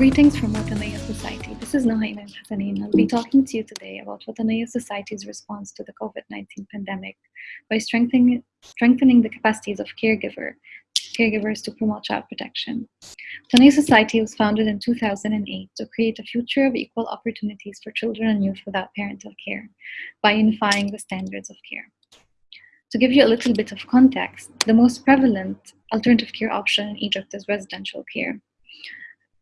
Greetings from Wataniya Society. This is Nahaima Hassanin. I'll be talking to you today about Wataniya Society's response to the COVID-19 pandemic by strengthening, strengthening the capacities of caregiver, caregivers to promote child protection. Wataniya Society was founded in 2008 to create a future of equal opportunities for children and youth without parental care by unifying the standards of care. To give you a little bit of context, the most prevalent alternative care option in Egypt is residential care.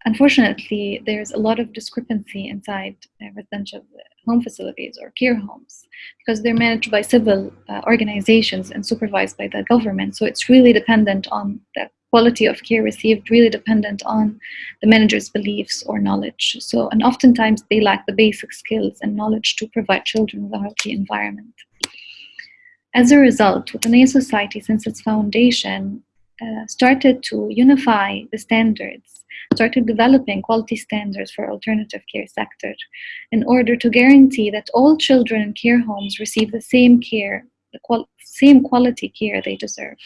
Unfortunately, there's a lot of discrepancy inside residential home facilities or care homes because they're managed by civil uh, organizations and supervised by the government. So it's really dependent on the quality of care received, really dependent on the manager's beliefs or knowledge. So, and oftentimes they lack the basic skills and knowledge to provide children with a healthy environment. As a result, with Wataniya Society, since its foundation, uh, started to unify the standards, started developing quality standards for alternative care sector in order to guarantee that all children in care homes receive the same care, the qual same quality care they deserve.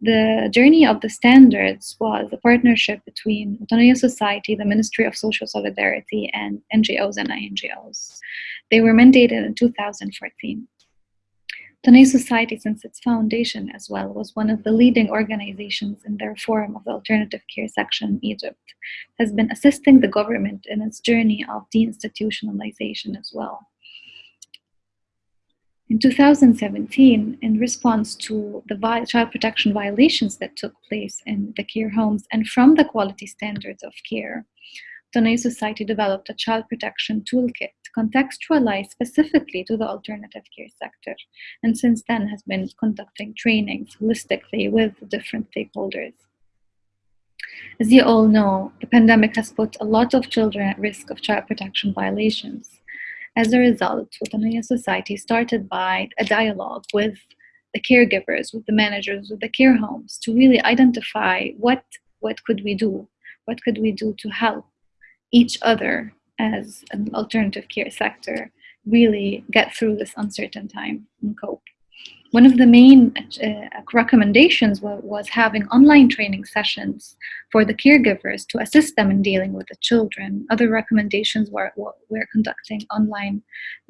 The journey of the standards was a partnership between Wataniya Society, the Ministry of Social Solidarity, and NGOs and INGOs. They were mandated in 2014. Wataniya Society, since its foundation as well, was one of the leading organizations in the reform of the alternative care section in Egypt, has been assisting the government in its journey of deinstitutionalization as well. In 2017, in response to the child protection violations that took place in the care homes and from the quality standards of care, Wataniya Society developed a child protection toolkit contextualized specifically to the alternative care sector, and since then has been conducting trainings holistically with different stakeholders. As you all know, the pandemic has put a lot of children at risk of child protection violations. As a result, Wataniya Society started by a dialogue with the caregivers, with the managers, with the care homes to really identify what, what could we do? What could we do to help each other as an alternative care sector really get through this uncertain time and cope. One of the main uh, recommendations was, having online training sessions for the caregivers to assist them in dealing with the children. Other recommendations were, were conducting online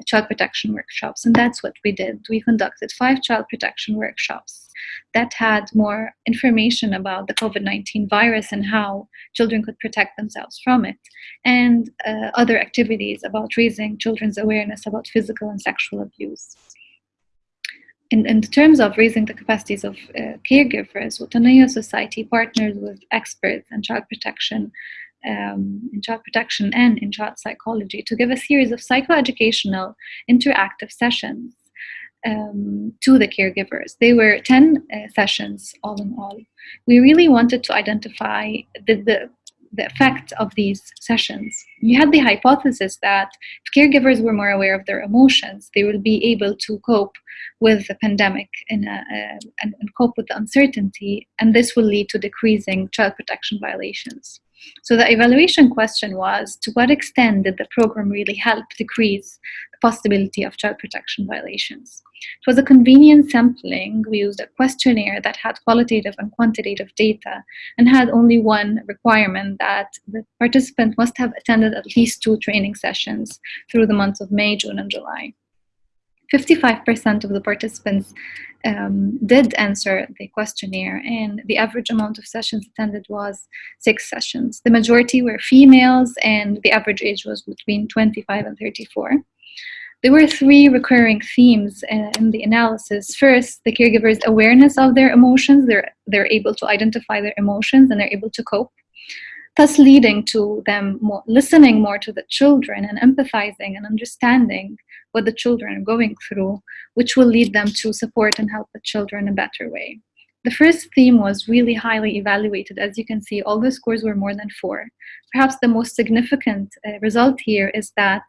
child protection workshops, and that's what we did. We conducted five child protection workshops that had more information about the COVID-19 virus and how children could protect themselves from it, and uh, other activities about raising children's awareness about physical and sexual abuse in, in terms of raising the capacities of uh, caregivers, Wataniya Society partners with experts in child protection, um, in child protection and in child psychology to give a series of psychoeducational interactive sessions um, to the caregivers. They were 10 uh, sessions all in all. We really wanted to identify the, the the effect of these sessions. You had the hypothesis that if caregivers were more aware of their emotions, they would be able to cope with the pandemic a, uh, and, and cope with the uncertainty, and this will lead to decreasing child protection violations. So the evaluation question was, to what extent did the program really help decrease the possibility of child protection violations? It was a convenient sampling. We used a questionnaire that had qualitative and quantitative data and had only one requirement that the participant must have attended at least two training sessions through the months of May, June, and July. 55% of the participants um, did answer the questionnaire and the average amount of sessions attended was six sessions. The majority were females and the average age was between 25 and 34. There were three recurring themes uh, in the analysis. First, the caregiver's awareness of their emotions. They're, they're able to identify their emotions and they're able to cope thus leading to them more, listening more to the children and empathizing and understanding what the children are going through, which will lead them to support and help the children in a better way. The first theme was really highly evaluated. As you can see, all the scores were more than four. Perhaps the most significant uh, result here is that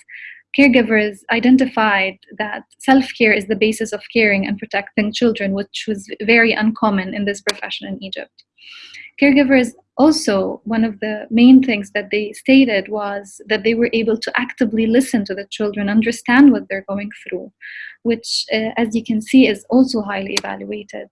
caregivers identified that self-care is the basis of caring and protecting children, which was very uncommon in this profession in Egypt. Caregivers also, one of the main things that they stated was that they were able to actively listen to the children, understand what they're going through, which, uh, as you can see, is also highly evaluated.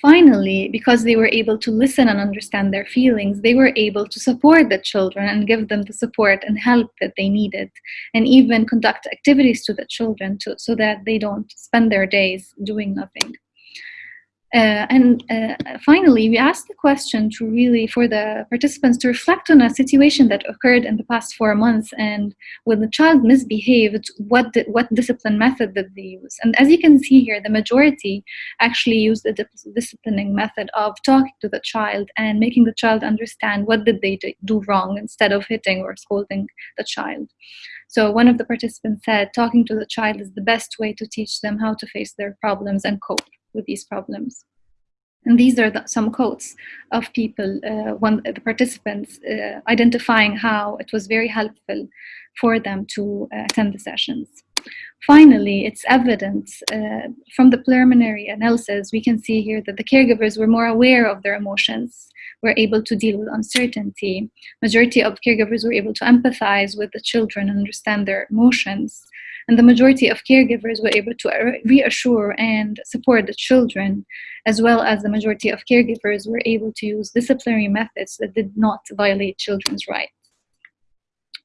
Finally, because they were able to listen and understand their feelings, they were able to support the children and give them the support and help that they needed, and even conduct activities to the children to, so that they don't spend their days doing nothing. Uh, and uh, finally, we asked the question to really, for the participants to reflect on a situation that occurred in the past four months and when the child misbehaved, what, what discipline method did they use? And as you can see here, the majority actually used the disciplining method of talking to the child and making the child understand what did they do wrong instead of hitting or scolding the child. So one of the participants said, talking to the child is the best way to teach them how to face their problems and cope with these problems. And these are the, some quotes of people, uh, one, the participants, uh, identifying how it was very helpful for them to uh, attend the sessions. Finally, it's evident uh, from the preliminary analysis, we can see here that the caregivers were more aware of their emotions, were able to deal with uncertainty. Majority of caregivers were able to empathize with the children and understand their emotions and the majority of caregivers were able to reassure and support the children, as well as the majority of caregivers were able to use disciplinary methods that did not violate children's rights.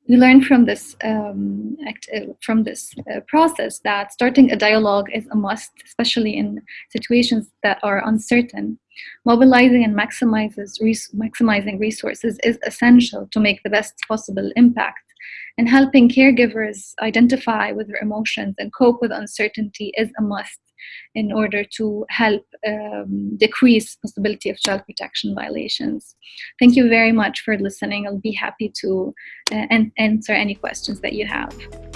We learned from this um, act, uh, from this uh, process that starting a dialogue is a must, especially in situations that are uncertain. Mobilizing and maximizes res maximizing resources is essential to make the best possible impact and helping caregivers identify with their emotions and cope with uncertainty is a must in order to help um, decrease possibility of child protection violations. Thank you very much for listening. I'll be happy to uh, answer any questions that you have.